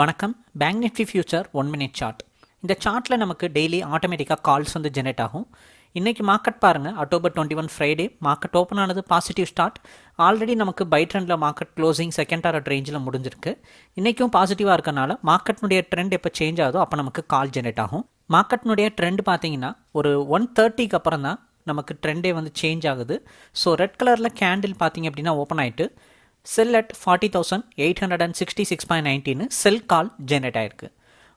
வணக்கம். Bank nifty future one minute chart இந்த சார்ட்டில் நமக்கு டெய்லி ஆட்டோமேட்டிக்காக கால்ஸ் வந்து ஜெனரேட் ஆகும். இன்றைக்கி மார்க்கெட் பாருங்கள் October twenty one Friday market open ஆனது பாசிட்டிவ் ஸ்டார்ட் ஆல்ரெடி நமக்கு பை ட்ரெண்டில் மார்க்கெட் க்ளோசிங் செகண்ட் டாரட் ரேஞ்சில் முடிஞ்சிருக்கு. இன்றைக்கும் பாசிட்டிவாக இருக்கனால மார்க்கெட்னுடைய ட்ரெண்ட் எப்போ சேஞ்ச் ஆகுதோ அப்போ நமக்கு கால் ஜெனரேட் ஆகும். மார்க்கெட்னுடைய ட்ரெண்ட் பார்த்தீங்கன்னா ஒரு ஒன் தேர்ட்டிக்கு அப்புறம் தான் நமக்கு ட்ரெண்டே வந்து சேஞ்ச் ஆகுது. ஸோ ரெட் கலரில் கேண்டில் பார்த்தீங்க அப்படின்னா ஓப்பன் ஆகிட்டு sell at forty thousand eight hundred and sixty six point nineteen sell call generate ஆயிருக்கு.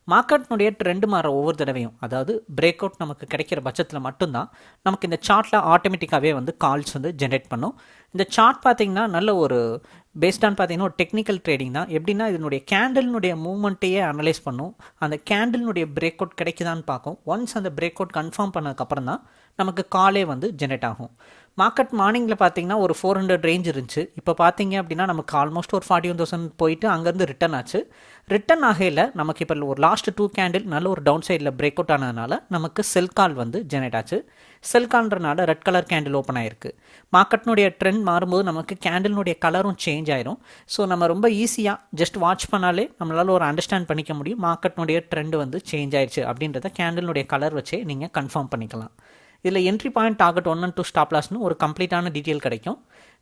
மார்க்கெட்னுடைய ட்ரெண்டு மாற ஒவ்வொரு தடவையும் அதாவது பிரேக் அவுட் நமக்கு கிடைக்கிற பட்சத்தில் மட்டும்தான் நமக்கு இந்த சார்ட்டில் ஆட்டோமேட்டிக்காகவே வந்து கால்ஸ் வந்து ஜென்ரேட் பண்ணும். இந்த சார்ட் பார்த்தீங்கன்னா நல்ல ஒரு பேஸ்டான் பார்த்தீங்கன்னா ஒரு டெக்னிக்கல் ட்ரேடிங் தான். எப்படின்னா இதனுடைய கேண்டலினுடைய மூவ்மெண்ட்டையே அனலைஸ் பண்ணும். அந்த கேண்டில்னுடைய பிரேக் அவுட் கிடைக்குதான்னு பார்க்கும். ஒன்ஸ் அந்த பிரேக் அவுட் கன்ஃபார்ம் பண்ணதுக்கப்புறம் தான் நமக்கு காலே வந்து ஜென்ரேட் ஆகும். மார்க்கெட் மார்னிங்கில் பார்த்தீங்கன்னா ஒரு ஃபோர் ஹண்ட்ரட் ரேஞ்ச் இருந்துச்சு. இப்போ பார்த்தீங்க அப்படின்னா நமக்கு ஆல்மோஸ்ட் ஒரு ஃபார்ட்டி ஒன் தௌசண்ட் போயிட்டு அங்கேருந்து ரிட்டன் ஆச்சு. ரிட்டன் ஆகையில் நமக்கு இப்போ ஒரு லாஸ்ட் டூ கேண்டில் நல்ல ஒரு டவுன் சைடில் பிரேக் அவுட் ஆனதுனால நமக்கு செல் கால் வந்து ஜெனரேட் ஆச்சு. செல் கால்ன்றனால ரெட் கலர் கேண்டில் ஓப்பன் ஆயிருக்கு. மார்க்கெட்னுடைய ட்ரெண்ட் மாறும்போது நமக்கு கேண்டில்னுடைய கலரும் சேஞ்ச் ஆயிரும். ஸோ நம்ம ரொம்ப ஈஸியாக ஜஸ்ட் வாட்ச் பண்ணாலே நம்மளால் ஒரு அண்டர்ஸ்டாண்ட் பண்ணிக்க முடியும். மார்க்கெட்னுடைய ட்ரெண்ட் வந்து சேஞ்ச் ஆயிடுச்சு அப்படின்றத கேண்டிலுடைய கலர் வச்சே நீங்கள் கன்ஃபார்ம் பண்ணிக்கலாம். இதில் entry point target one and two stop லாஸ்னு ஒரு கம்ப்ளீட்டான டீட்டெயில் கிடைக்கும்.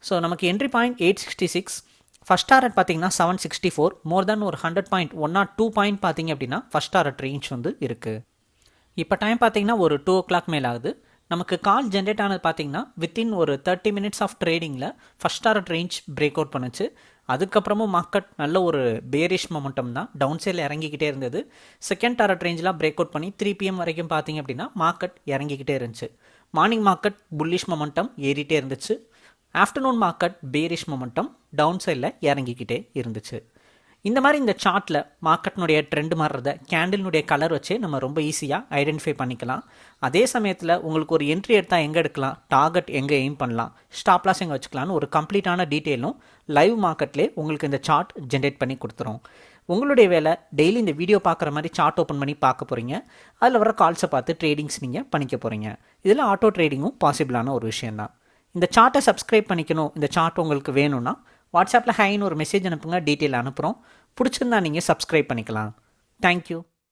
ஸோ நமக்கு entry point eight sixty six first target பார்த்தீங்கன்னா seven sixty four more then ஒரு hundred point one not two point பார்த்தீங்க அப்படின்னா ஃபஸ்ட் டாரட் ரேஞ்ச் வந்து இருக்குது இப்போ டைம் பார்த்தீங்கன்னா ஒரு டூ ஓ கிளாக் மேலே ஆகுது. நமக்கு கால் ஜென்ரேட் ஆனது பார்த்தீங்கன்னா வித்தின் ஒரு thirty minutes of ட்ரேடிங்கில் first target range break out பண்ணுச்சு. அதுக்கப்புறமும் மார்க்கெட் நல்ல ஒரு பேரிஷ் மொமெண்டம் தான். டவுன் சைடில் இறங்கிக்கிட்டே இருந்தது. செகண்ட் டாரட் ரேஞ்செலாம் பிரேக் அவுட் பண்ணி த்ரீ பிஎம் வரைக்கும் பார்த்தீங்க அப்படின்னா மார்க்கெட் இறங்கிக்கிட்டே இருந்துச்சு. மார்னிங் மார்க்கெட் புல்லிஷ் மொமெண்டம் ஏறிட்டே இருந்துச்சு. Afternoon market bearish momentum down சைடில் இறங்கிக்கிட்டே இருந்துச்சு. இந்த மாதிரி இந்த சார்ட்டில் மார்க்கெட்னுடைய ட்ரெண்ட் மாறுறத கேண்டில்னுடைய கலர் வச்சே நம்ம ரொம்ப ஈஸியாக ஐடென்டிஃபை பண்ணிக்கலாம். அதே சமயத்தில் உங்களுக்கு ஒரு என்ட்ரி எடுத்தால் எங்கே எடுக்கலாம்? டார்கெட் எங்கே எய்ம் பண்ணலாம்? ஸ்டாப்லாஸ் எங்கே வச்சுக்கலாம்னு ஒரு கம்ப்ளீட்டான டீட்டெயிலும் லைவ் மார்க்கெட்லேயே உங்களுக்கு இந்த சார்ட் ஜென்ரேட் பண்ணி கொடுத்துரும். உங்களுடைய வேலை டெய்லி இந்த வீடியோ பார்க்குற மாதிரி சார்ட் ஓப்பன் பண்ணி பார்க்க போகிறீங்க அதில் வர கால்ஸை பார்த்து ட்ரேடிங்ஸ் நீங்கள் பண்ணிக்க போகிறீங்க இதில் ஆட்டோ ட்ரேடிங்கும் பாசிபிளான ஒரு விஷயந்தான் இந்த சார்ட்டை சப்ஸ்கிரைப் பண்ணிக்கணும். இந்த சார்ட் உங்களுக்கு வேணும்னா வாட்ஸ்அப்பில் ஹைன்னு ஒரு மெசேஜ் அனுப்புங்க டீட்டெயில் அனுப்புகிறோம் பிடிச்சிருந்தா நீங்கள் சப்ஸ்கிரைப் பண்ணிக்கலாம். தேங்க்யூ